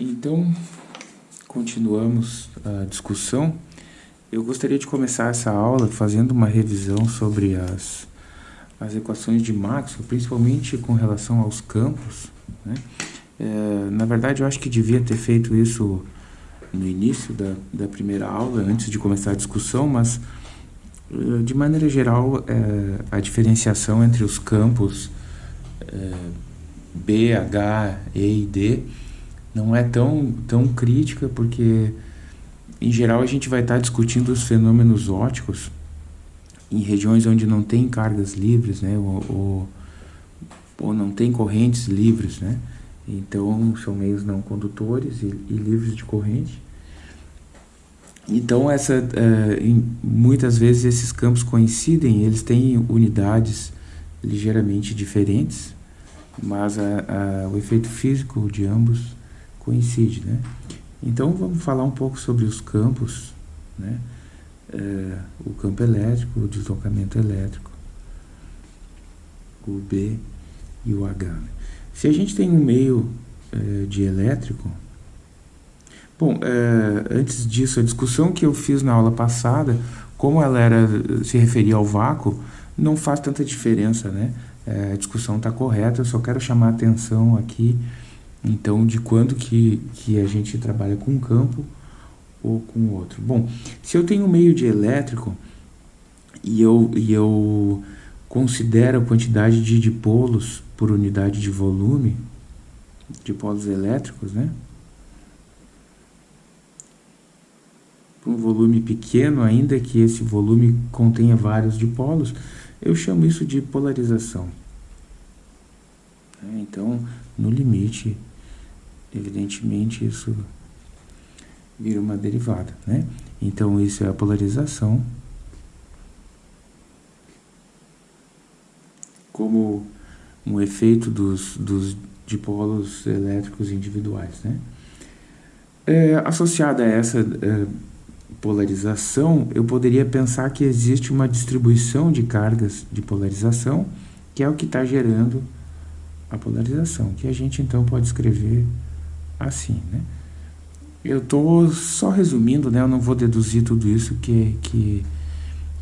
Então, continuamos a discussão. Eu gostaria de começar essa aula fazendo uma revisão sobre as, as equações de Maxwell, principalmente com relação aos campos. Né? É, na verdade, eu acho que devia ter feito isso no início da, da primeira aula, antes de começar a discussão, mas eh, de maneira geral, é, a diferenciação entre os campos é, B, H, E e D não é tão, tão crítica, porque em geral a gente vai estar discutindo os fenômenos óticos em regiões onde não tem cargas livres, né, ou, ou, ou não tem correntes livres, né, então são meios não condutores e, e livres de corrente. Então essa, uh, em, muitas vezes esses campos coincidem, eles têm unidades ligeiramente diferentes, mas a, a, o efeito físico de ambos coincide, né? Então vamos falar um pouco sobre os campos, né? É, o campo elétrico, o deslocamento elétrico, o B e o H. Né? Se a gente tem um meio é, de elétrico, bom, é, antes disso, a discussão que eu fiz na aula passada, como ela era se referia ao vácuo, não faz tanta diferença, né? É, a discussão está correta, eu só quero chamar a atenção aqui então, de quando que, que a gente trabalha com um campo ou com outro. Bom, se eu tenho um meio de elétrico e eu, e eu considero a quantidade de dipolos por unidade de volume, dipolos elétricos, né? um volume pequeno, ainda que esse volume contenha vários dipolos, eu chamo isso de polarização. Então, no limite, evidentemente isso vira uma derivada, né? Então isso é a polarização como um efeito dos, dos dipolos elétricos individuais, né? É, associada a essa é, polarização, eu poderia pensar que existe uma distribuição de cargas de polarização, que é o que está gerando a polarização, que a gente então pode escrever assim, né? Eu estou só resumindo, né? Eu não vou deduzir tudo isso que, que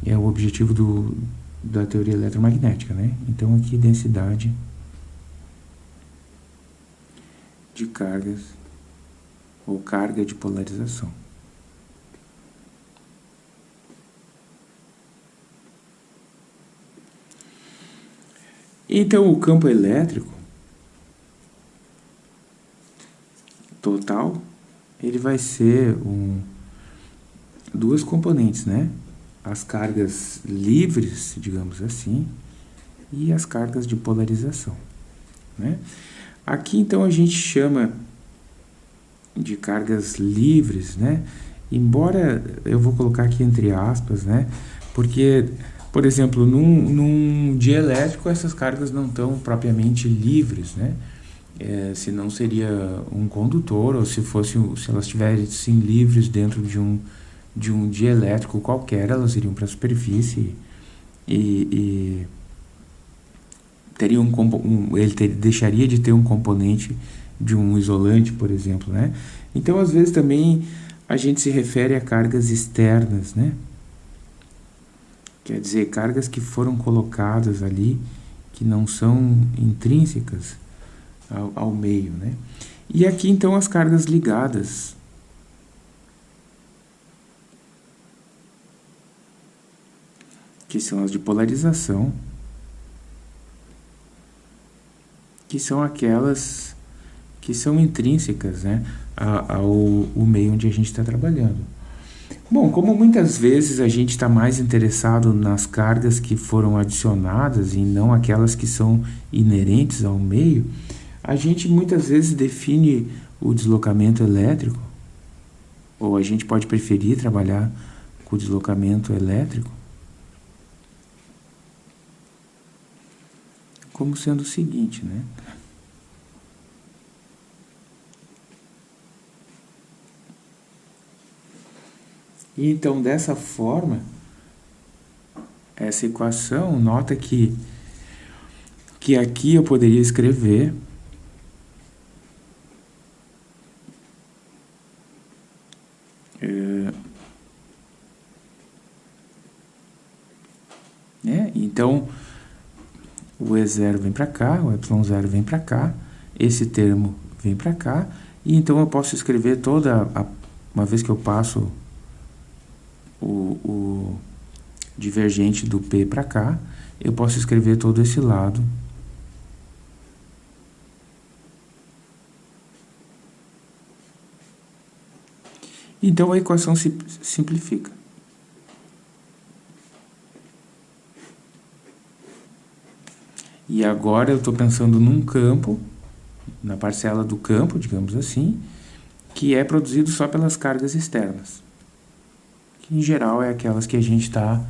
é o objetivo do, da teoria eletromagnética, né? Então aqui densidade de cargas ou carga de polarização. Então o campo elétrico total, ele vai ser um, duas componentes, né? As cargas livres, digamos assim, e as cargas de polarização, né? Aqui, então, a gente chama de cargas livres, né? Embora, eu vou colocar aqui entre aspas, né? Porque, por exemplo, num, num dielétrico, essas cargas não estão propriamente livres, né? É, se não seria um condutor ou se fosse se elas estivessem livres dentro de um de um dielétrico qualquer elas iriam para a superfície e, e teria um, um ele ter, deixaria de ter um componente de um isolante por exemplo né? Então às vezes também a gente se refere a cargas externas né? Quer dizer cargas que foram colocadas ali que não são intrínsecas ao, ao meio. Né? E aqui então as cargas ligadas. Que são as de polarização. Que são aquelas que são intrínsecas né, ao, ao meio onde a gente está trabalhando. Bom, como muitas vezes a gente está mais interessado nas cargas que foram adicionadas e não aquelas que são inerentes ao meio, a gente muitas vezes define o deslocamento elétrico, ou a gente pode preferir trabalhar com o deslocamento elétrico, como sendo o seguinte, né? E então, dessa forma, essa equação, nota que, que aqui eu poderia escrever Né? Então, o E0 vem para cá, o Y0 vem para cá, esse termo vem para cá, e então eu posso escrever toda, a, uma vez que eu passo o, o divergente do P para cá, eu posso escrever todo esse lado Então a equação se simplifica. E agora eu estou pensando num campo, na parcela do campo, digamos assim, que é produzido só pelas cargas externas. Que em geral é aquelas que a gente está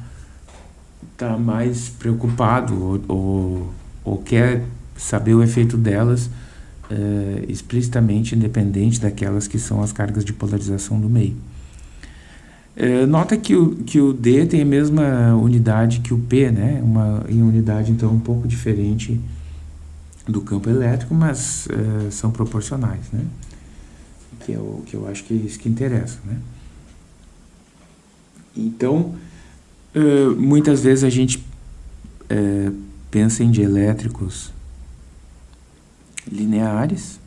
tá mais preocupado ou, ou, ou quer saber o efeito delas uh, explicitamente independente daquelas que são as cargas de polarização do meio. Uh, nota que o, que o D tem a mesma unidade que o P, né? uma unidade então um pouco diferente do campo elétrico, mas uh, são proporcionais, né? que é o que eu acho que é isso que interessa. Né? Então, muitas vezes a gente pensa em dielétricos lineares,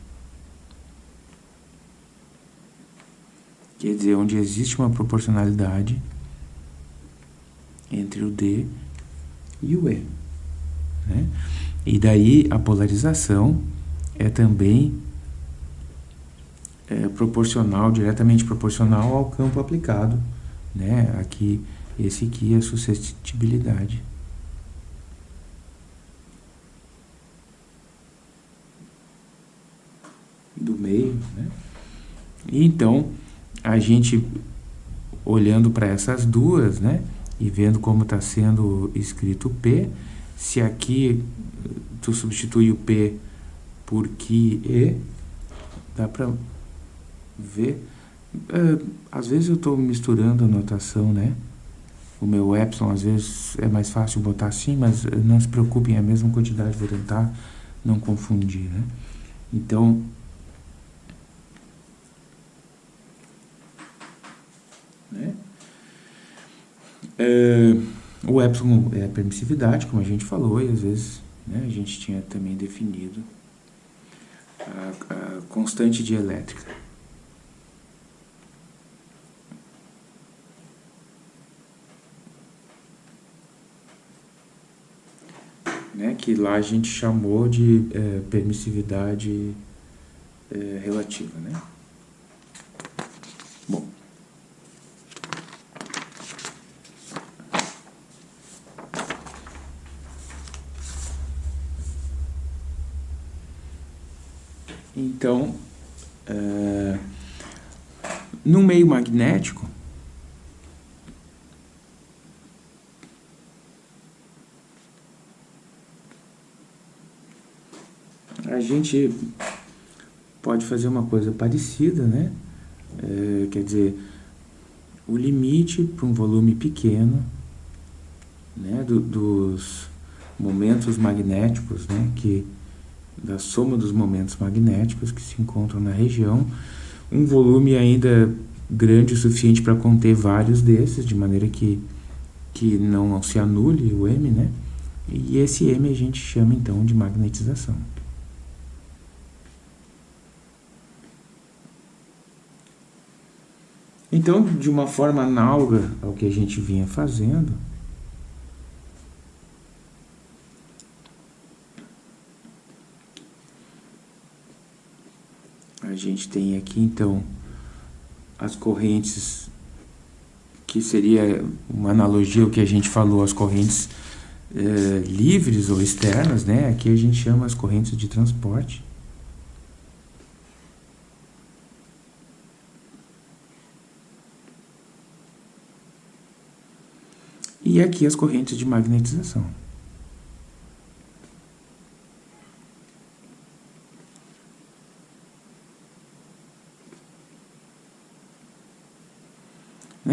quer dizer, onde existe uma proporcionalidade entre o D e o E. Né? E daí a polarização é também é, proporcional, diretamente proporcional ao campo aplicado. Né? Aqui, esse aqui é a suscetibilidade. do meio, né? E então, a gente olhando para essas duas, né? E vendo como está sendo escrito P, se aqui tu substitui o P por que E, dá para ver. Uh, às vezes eu estou misturando a notação, né? O meu epsilon, às vezes, é mais fácil botar assim, mas não se preocupem, é a mesma quantidade, vou tentar não confundir, né? Então, Né? É, o epsilon é a permissividade, como a gente falou, e às vezes né, a gente tinha também definido a, a constante dielétrica. Né, que lá a gente chamou de é, permissividade é, relativa. Né? Então, é, no meio magnético, a gente pode fazer uma coisa parecida, né? É, quer dizer, o limite para um volume pequeno né, do, dos momentos magnéticos né, que da soma dos momentos magnéticos que se encontram na região, um volume ainda grande o suficiente para conter vários desses, de maneira que, que não se anule o M, né? E esse M a gente chama então de magnetização. Então, de uma forma análoga ao que a gente vinha fazendo, A gente tem aqui, então, as correntes, que seria uma analogia ao que a gente falou, as correntes eh, livres ou externas, né? Aqui a gente chama as correntes de transporte. E aqui as correntes de magnetização.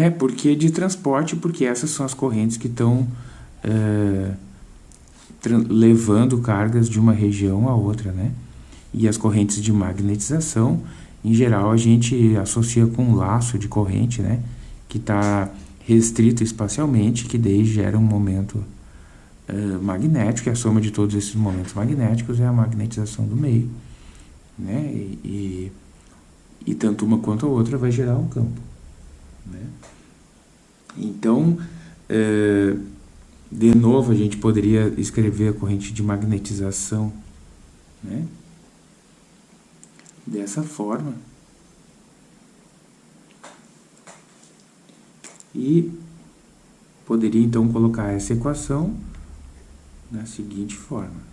Né? Porque de transporte, porque essas são as correntes que estão é, levando cargas de uma região a outra, né? E as correntes de magnetização, em geral, a gente associa com um laço de corrente, né? Que está restrito espacialmente, que daí gera um momento uh, magnético, e a soma de todos esses momentos magnéticos é a magnetização do meio. Né? E, e, e tanto uma quanto a outra vai gerar um campo. Né? Então, uh, de novo, a gente poderia escrever a corrente de magnetização né? dessa forma. E poderia então colocar essa equação da seguinte forma.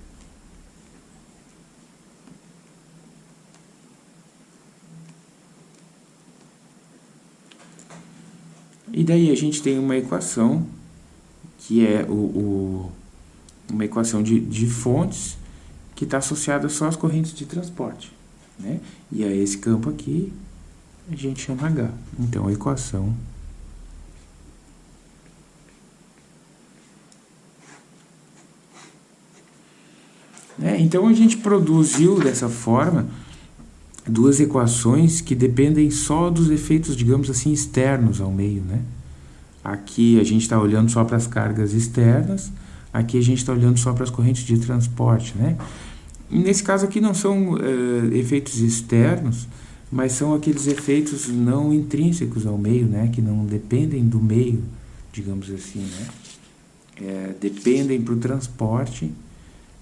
E daí a gente tem uma equação que é o, o uma equação de, de fontes que está associada só às correntes de transporte. Né? E a esse campo aqui a gente chama H. Então a equação Né? Então a gente produziu dessa forma duas equações que dependem só dos efeitos, digamos assim, externos ao meio. Né? Aqui a gente está olhando só para as cargas externas, aqui a gente está olhando só para as correntes de transporte. Né? Nesse caso aqui não são uh, efeitos externos, mas são aqueles efeitos não intrínsecos ao meio, né? que não dependem do meio, digamos assim. Né? É, dependem para o transporte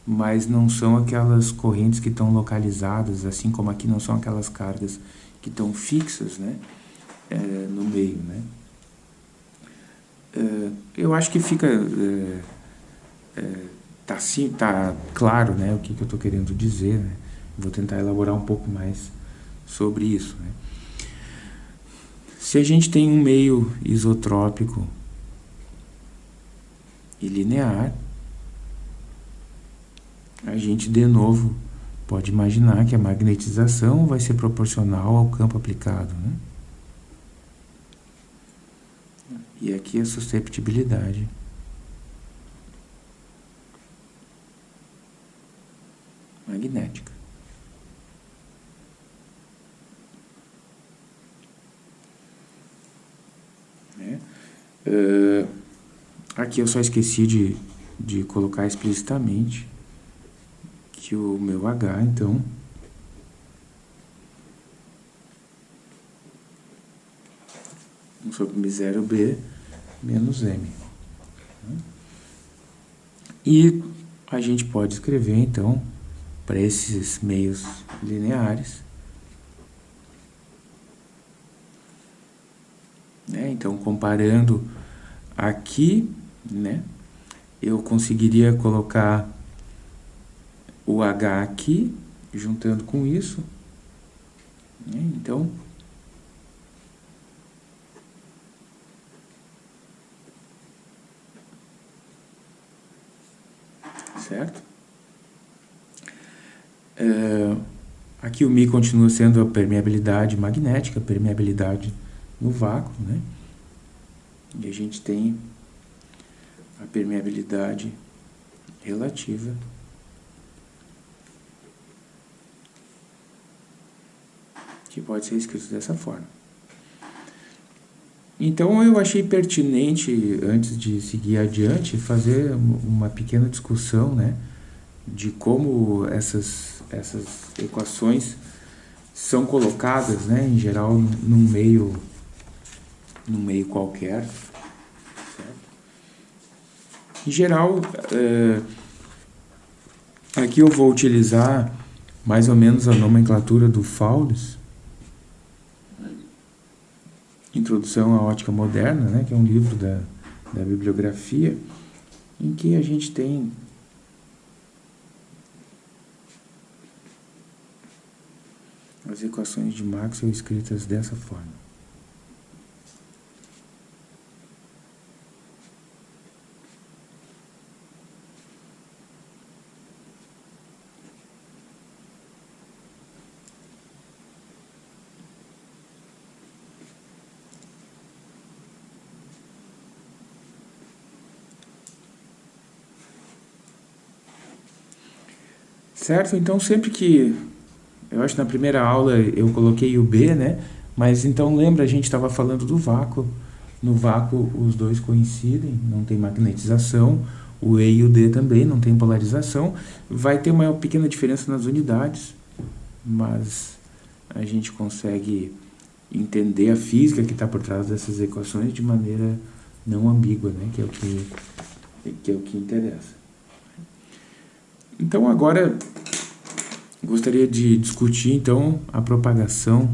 mas não são aquelas correntes que estão localizadas, assim como aqui não são aquelas cargas que estão fixas né, é, no meio. Né. É, eu acho que fica é, é tá, sim, tá claro né, o que, que eu estou querendo dizer. Né. Vou tentar elaborar um pouco mais sobre isso. Né. Se a gente tem um meio isotrópico e linear, a gente de novo pode imaginar que a magnetização vai ser proporcional ao campo aplicado. Né? E aqui a susceptibilidade. Magnética. Né? Uh, aqui eu só esqueci de, de colocar explicitamente que o meu H, então, sobre M0B menos M. E a gente pode escrever, então, para esses meios lineares, né? Então, comparando aqui, né, eu conseguiria colocar o H aqui, juntando com isso. Né? Então, certo? É, aqui o Mi continua sendo a permeabilidade magnética, permeabilidade no vácuo, né? E a gente tem a permeabilidade relativa que pode ser escrito dessa forma. Então eu achei pertinente, antes de seguir adiante, fazer uma pequena discussão né, de como essas, essas equações são colocadas, né, em geral, num meio, num meio qualquer. Em geral, é, aqui eu vou utilizar mais ou menos a nomenclatura do Faules, Introdução à Ótica Moderna, né, que é um livro da, da bibliografia, em que a gente tem as equações de Maxwell escritas dessa forma. Certo? Então, sempre que... Eu acho que na primeira aula eu coloquei o B, né? Mas então lembra, a gente estava falando do vácuo. No vácuo os dois coincidem, não tem magnetização. o E e o D também, não tem polarização. Vai ter uma pequena diferença nas unidades, mas a gente consegue entender a física que está por trás dessas equações de maneira não ambígua, né? que, é o que, que é o que interessa. Então agora gostaria de discutir então a propagação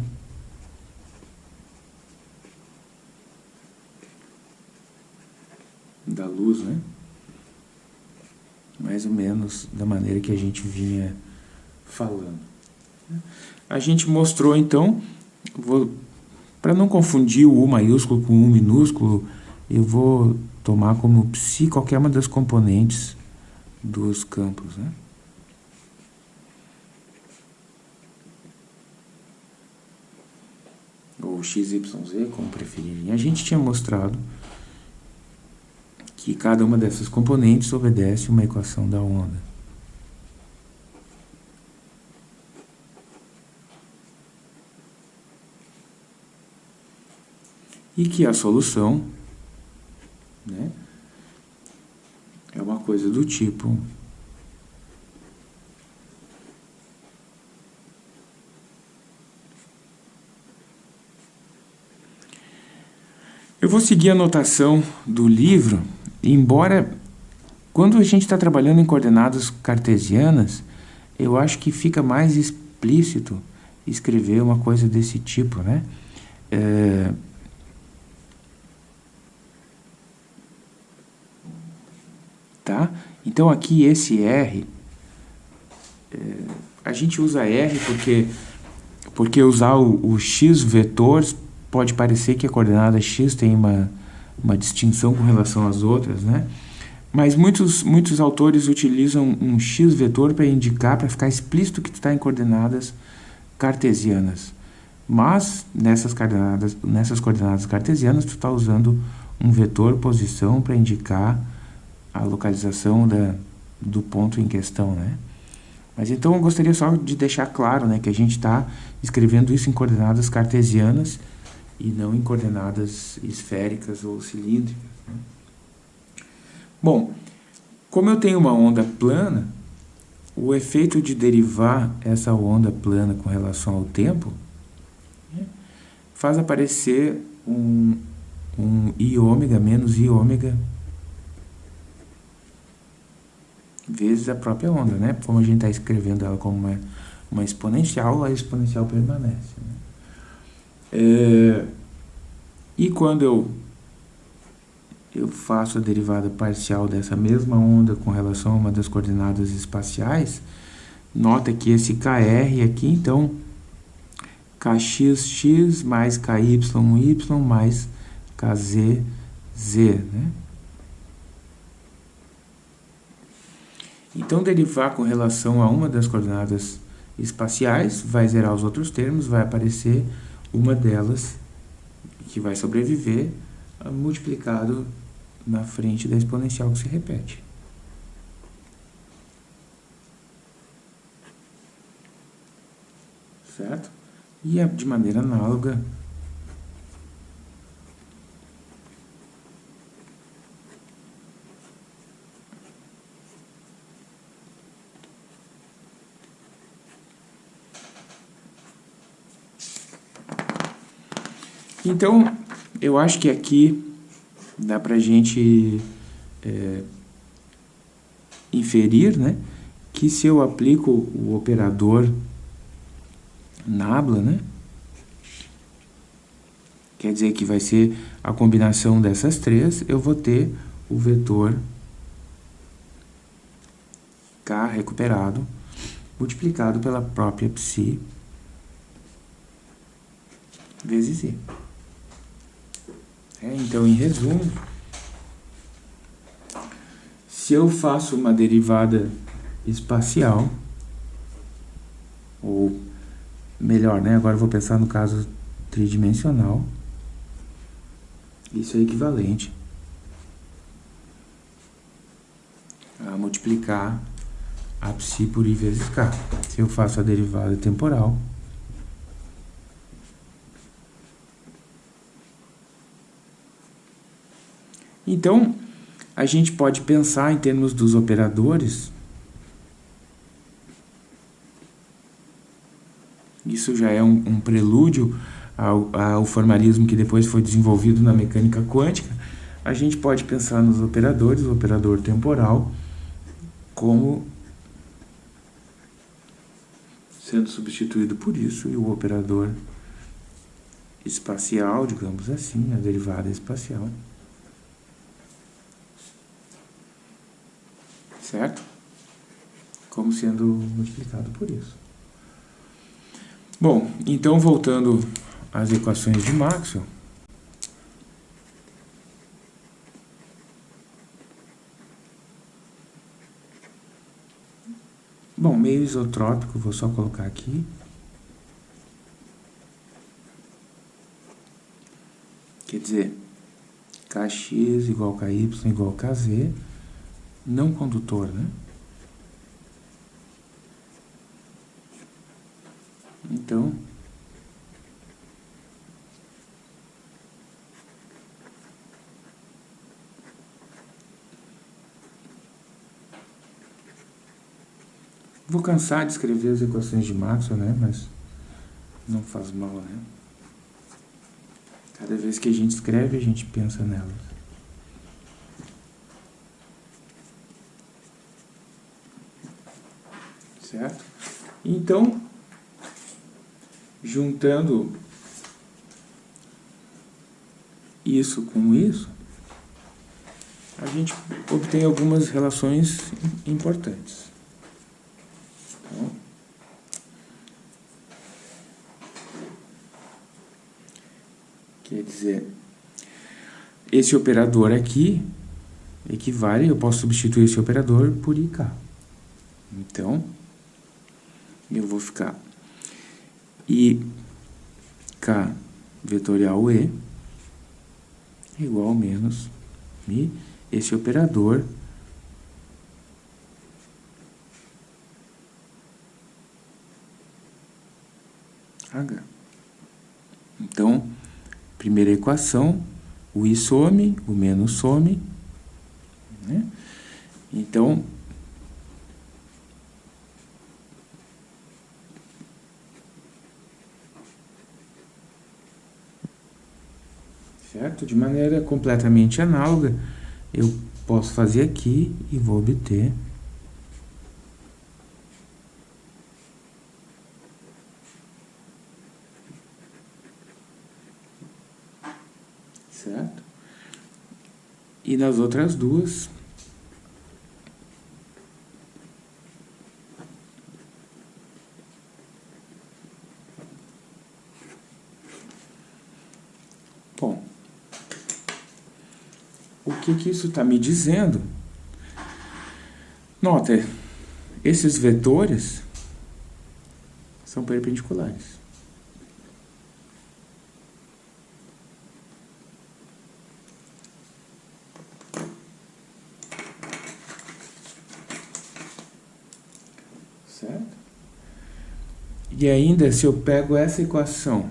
da luz, né? Mais ou menos da maneira que a gente vinha falando. A gente mostrou então, para não confundir o U maiúsculo com o U minúsculo, eu vou tomar como psi qualquer uma das componentes dos campos, né? Ou XYZ, como preferirem. A gente tinha mostrado que cada uma dessas componentes obedece uma equação da onda. E que a solução né, é uma coisa do tipo Eu vou seguir a notação do livro embora quando a gente está trabalhando em coordenadas cartesianas, eu acho que fica mais explícito escrever uma coisa desse tipo, né? É... Tá? Então aqui esse R, é... a gente usa R porque, porque usar o, o x vetor pode parecer que a coordenada x tem uma uma distinção com relação às outras, né? Mas muitos, muitos autores utilizam um x-vetor para indicar, para ficar explícito que está em coordenadas cartesianas. Mas, nessas coordenadas, nessas coordenadas cartesianas, tu está usando um vetor posição para indicar a localização da, do ponto em questão, né? Mas então eu gostaria só de deixar claro né, que a gente está escrevendo isso em coordenadas cartesianas e não em coordenadas esféricas ou cilíndricas. Né? Bom, como eu tenho uma onda plana, o efeito de derivar essa onda plana com relação ao tempo né, faz aparecer um, um i ômega menos i ômega vezes a própria onda, né? Como a gente está escrevendo ela como uma, uma exponencial, a exponencial permanece. Né? É, e quando eu, eu faço a derivada parcial dessa mesma onda com relação a uma das coordenadas espaciais, nota que esse KR aqui, então, KXX mais KYY mais KZZ, né? Então, derivar com relação a uma das coordenadas espaciais vai zerar os outros termos, vai aparecer uma delas que vai sobreviver multiplicado na frente da exponencial que se repete. Certo? E é de maneira análoga Então, eu acho que aqui dá para a gente é, inferir né, que se eu aplico o operador nabla, né, quer dizer que vai ser a combinação dessas três, eu vou ter o vetor K recuperado multiplicado pela própria psi vezes Z. É, então, em resumo, se eu faço uma derivada espacial, ou melhor, né? Agora vou pensar no caso tridimensional. Isso é equivalente a multiplicar a psi por i vezes k. Se eu faço a derivada temporal, Então, a gente pode pensar em termos dos operadores. Isso já é um, um prelúdio ao, ao formalismo que depois foi desenvolvido na mecânica quântica. A gente pode pensar nos operadores, o operador temporal, como sendo substituído por isso, e o operador espacial, digamos assim, a derivada espacial. Certo? Como sendo multiplicado por isso. Bom, então voltando às equações de Maxwell, Bom, meio isotrópico, vou só colocar aqui. Quer dizer, Kx igual a Ky igual a Kz, não condutor, né? Então, Vou cansar de escrever as equações de Maxwell, né? Mas não faz mal, né? Cada vez que a gente escreve, a gente pensa nelas. Certo? Então, juntando isso com isso, a gente obtém algumas relações importantes. Quer dizer, esse operador aqui equivale, eu posso substituir esse operador por IK. Então, eu vou ficar IK vetorial E igual a menos Mi, esse operador H. Então, primeira equação, o i some, o menos some. Né? Então, certo? De maneira completamente análoga, eu posso fazer aqui e vou obter certo? E nas outras duas, Bom, o que, isso está me dizendo? Nota, esses vetores são perpendiculares. E ainda, se eu pego essa equação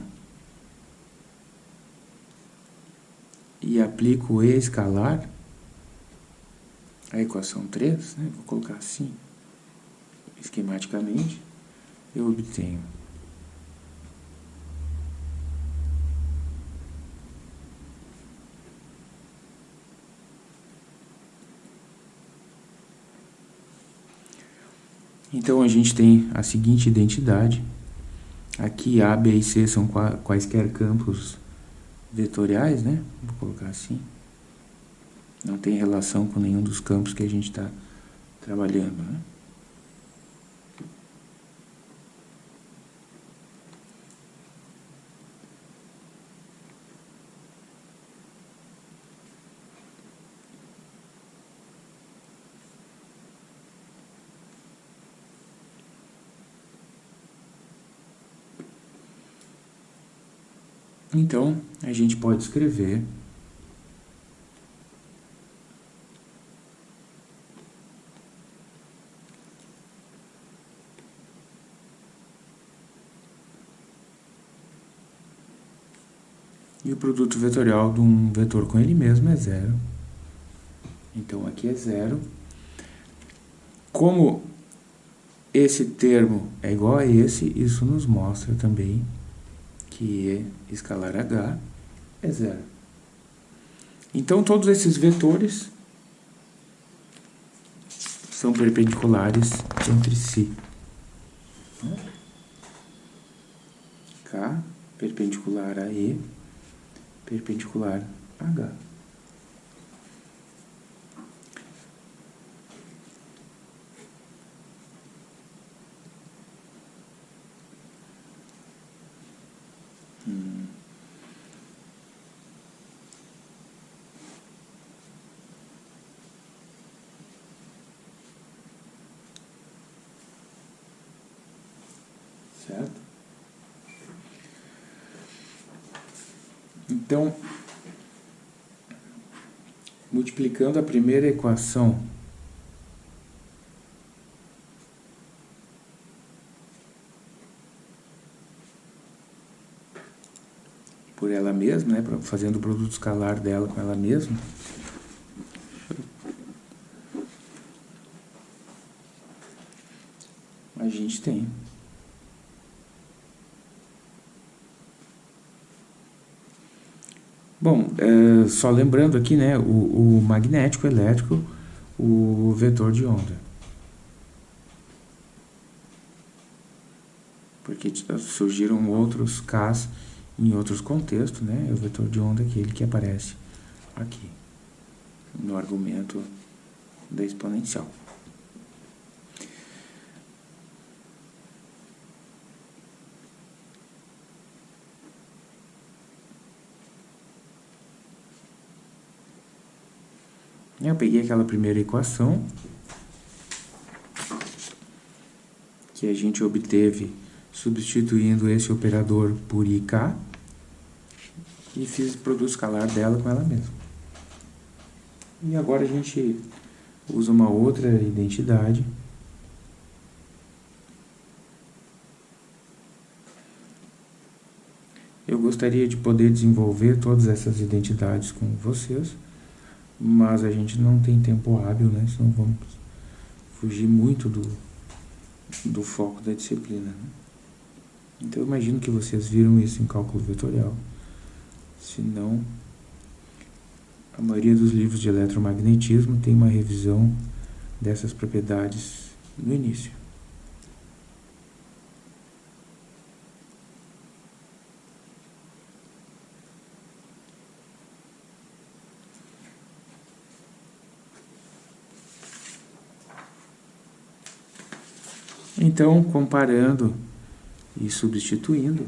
e aplico E escalar, a equação 3, né, vou colocar assim, esquematicamente, eu obtenho Então a gente tem a seguinte identidade. Aqui A, B e C são quaisquer campos vetoriais, né? Vou colocar assim. Não tem relação com nenhum dos campos que a gente está trabalhando, né? Então, a gente pode escrever E o produto vetorial de um vetor com ele mesmo é zero. Então, aqui é zero. Como esse termo é igual a esse, isso nos mostra também que E escalar H é zero. Então, todos esses vetores são perpendiculares entre si. K perpendicular a E, perpendicular a H. Hum. Certo? Então, multiplicando a primeira equação por ela mesma, né, fazendo o produto escalar dela com ela mesma, a gente tem Bom, é, só lembrando aqui, né, o, o magnético, elétrico, o vetor de onda. Porque surgiram outros Ks em outros contextos, né, é o vetor de onda aquele que aparece aqui, no argumento da exponencial. Eu peguei aquela primeira equação que a gente obteve substituindo esse operador por IK e fiz o produto escalar dela com ela mesma. E agora a gente usa uma outra identidade Eu gostaria de poder desenvolver todas essas identidades com vocês, mas a gente não tem tempo hábil, né? Senão vamos fugir muito do, do foco da disciplina. Né? Então eu imagino que vocês viram isso em cálculo vetorial. Se não, a maioria dos livros de eletromagnetismo tem uma revisão dessas propriedades no início. Então, comparando e substituindo,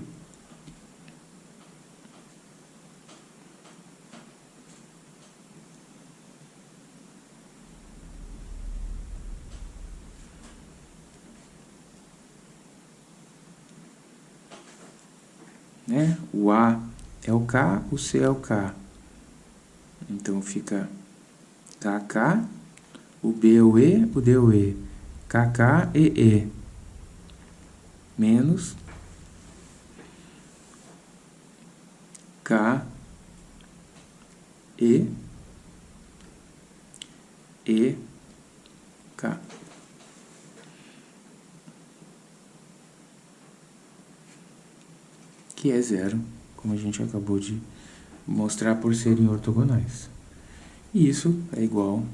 né? O A é o K, o C é o K. Então fica KK, o B é o E, o D é o E. KK e E menos K E E K. Que é zero, como a gente acabou de mostrar por serem ortogonais. E isso é igual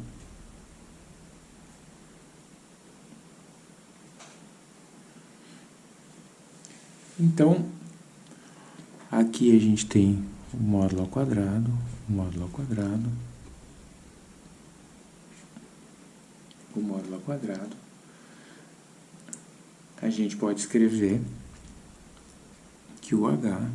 Então, aqui a gente tem o módulo ao quadrado, o módulo ao quadrado, o módulo ao quadrado. A gente pode escrever que o H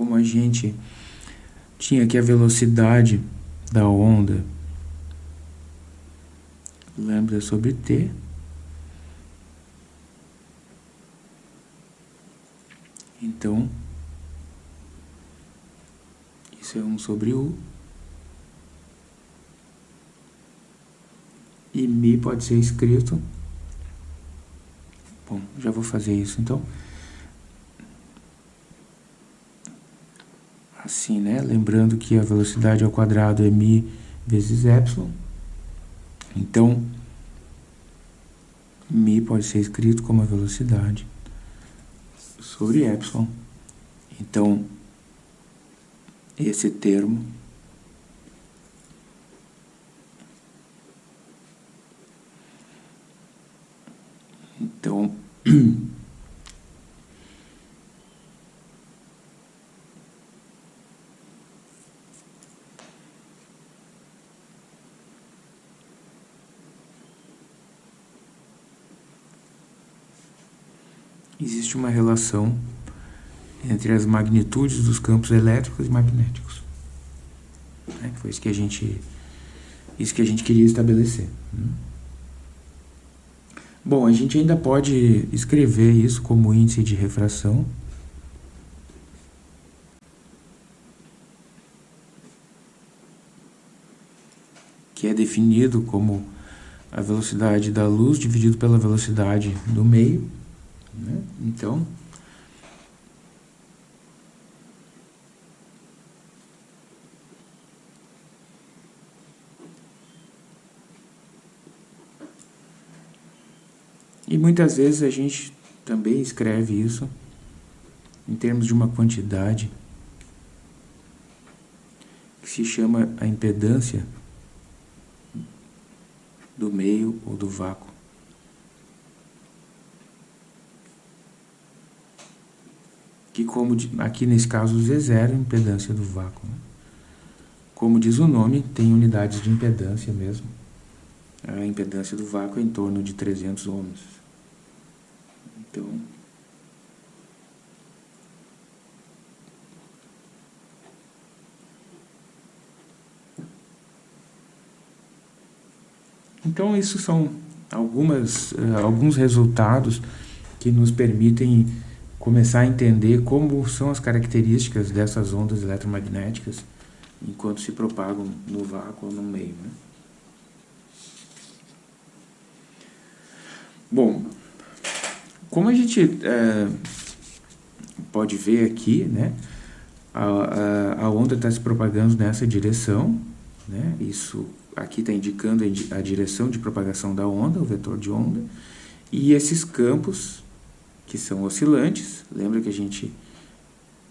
como a gente tinha aqui a velocidade da onda lambda sobre t? Então isso é 1 sobre u. E mi pode ser escrito. Bom, já vou fazer isso então. Assim, né? Lembrando que a velocidade ao quadrado é mi vezes epsilon. Então, mi pode ser escrito como a velocidade sobre epsilon. Então, esse termo Então, existe uma relação entre as magnitudes dos campos elétricos e magnéticos. Né? Foi isso que a gente, isso que a gente queria estabelecer. Né? Bom, a gente ainda pode escrever isso como índice de refração. Que é definido como a velocidade da luz dividido pela velocidade do meio. Né? Então, E muitas vezes a gente também escreve isso em termos de uma quantidade que se chama a impedância do meio ou do vácuo. Que como aqui nesse caso Z0 é a impedância do vácuo. Né? Como diz o nome, tem unidades de impedância mesmo. A impedância do vácuo é em torno de 300 ohms. Então, então isso são algumas, uh, alguns resultados que nos permitem começar a entender como são as características dessas ondas eletromagnéticas enquanto se propagam no vácuo ou no meio. Né? Bom, como a gente é, pode ver aqui, né, a, a, a onda está se propagando nessa direção, né, isso aqui está indicando a direção de propagação da onda, o vetor de onda, e esses campos que são oscilantes, lembra que a gente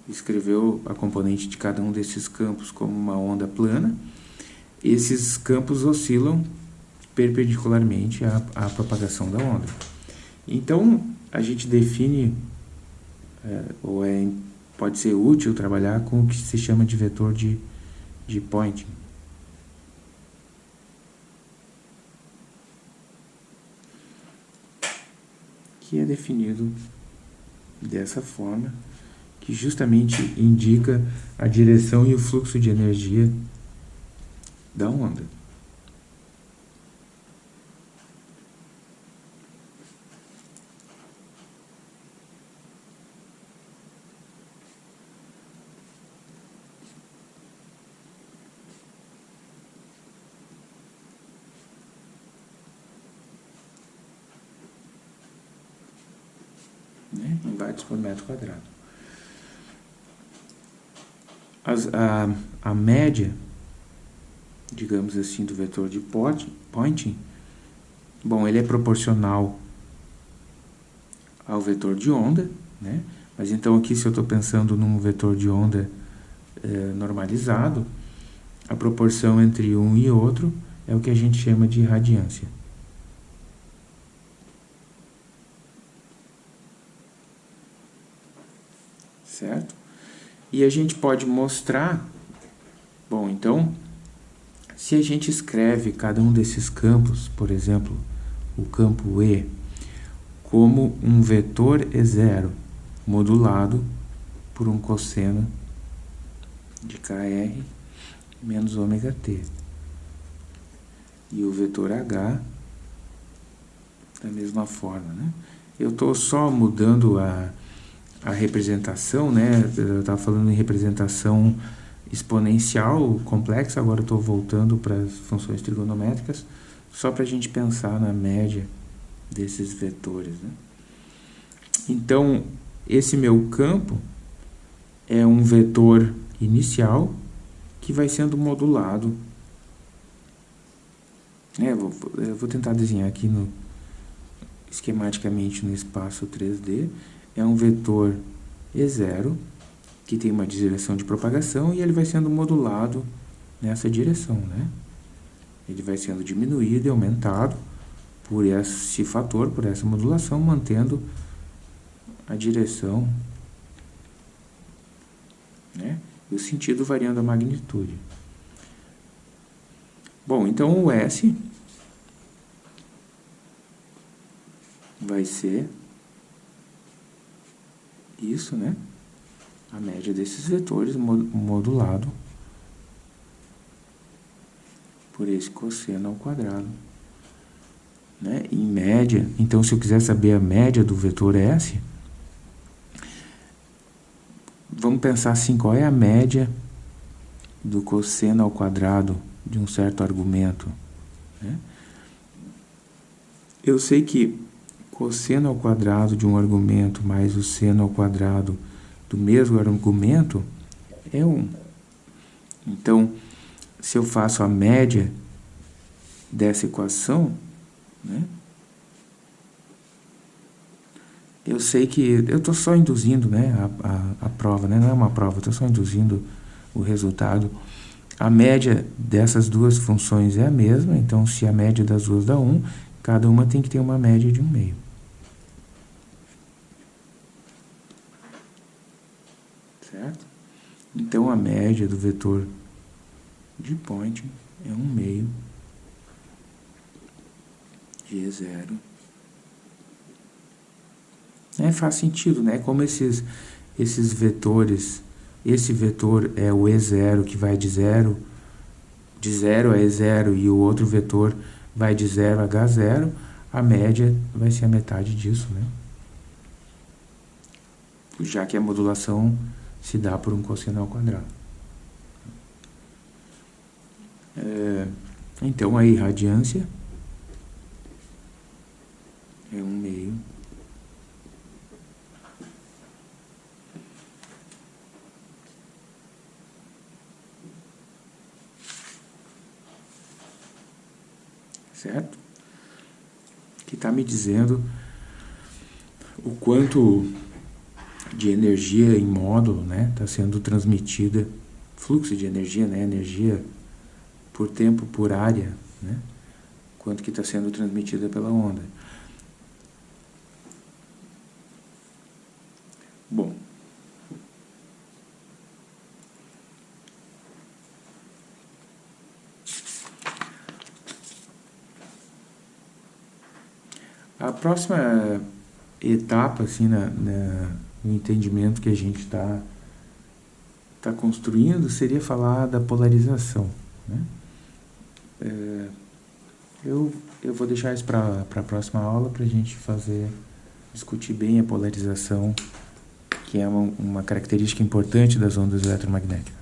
escreveu a componente de cada um desses campos como uma onda plana, esses campos oscilam perpendicularmente à, à propagação da onda. Então, a gente define, é, ou é, pode ser útil trabalhar com o que se chama de vetor de, de Poynting. Que é definido dessa forma, que justamente indica a direção e o fluxo de energia da onda. né, em watts por metro quadrado. As, a, a média, digamos assim, do vetor de Poynting, bom, ele é proporcional ao vetor de onda, né? Mas então aqui se eu estou pensando num vetor de onda é, normalizado, a proporção entre um e outro é o que a gente chama de radiância. Certo? E a gente pode mostrar, bom, então, se a gente escreve cada um desses campos, por exemplo, o campo E, como um vetor E0 modulado por um cosseno de KR menos ômega t. E o vetor H da mesma forma, né? Eu estou só mudando a, a representação, né? Eu estava falando em representação exponencial complexa, agora estou voltando para as funções trigonométricas, só para a gente pensar na média desses vetores. Né? Então, esse meu campo é um vetor inicial que vai sendo modulado. É, vou, eu vou tentar desenhar aqui no, esquematicamente no espaço 3D. É um vetor E0 que tem uma direção de propagação e ele vai sendo modulado nessa direção, né? Ele vai sendo diminuído e aumentado por esse fator, por essa modulação, mantendo a direção né? e o sentido variando a magnitude. Bom, então o S vai ser isso, né? A média desses vetores modulado por esse cosseno ao quadrado. Né? Em média, então se eu quiser saber a média do vetor S, vamos pensar assim, qual é a média do cosseno ao quadrado de um certo argumento? Né? Eu sei que cosseno ao quadrado de um argumento mais o seno ao quadrado do mesmo argumento é 1. Então, se eu faço a média dessa equação, né, eu sei que eu estou só induzindo né, a, a, a, prova, né, não é uma prova, estou só induzindo o resultado. A média dessas duas funções é a mesma, então se a média das duas dá 1, cada uma tem que ter uma média de 1 meio. Certo? Então a média do vetor de point é 1 meio G0 é, faz sentido, né? Como esses, esses vetores, esse vetor é o E0 que vai de 0, de 0 a E0 e o outro vetor vai de 0 a H0, a média vai ser a metade disso, né? Já que a modulação se dá por um cosseno ao quadrado. É, então, a irradiância é 1 meio certo? Que está me dizendo o quanto de energia em módulo está né, tá sendo transmitida, fluxo de energia, né, energia por tempo, por área, né, quanto que está sendo transmitida pela onda. Bom, A próxima etapa, assim, na, na no entendimento que a gente está tá construindo, seria falar da polarização, né? É, eu, eu vou deixar isso para a próxima aula para a gente fazer, discutir bem a polarização, que é uma, uma característica importante das ondas eletromagnéticas.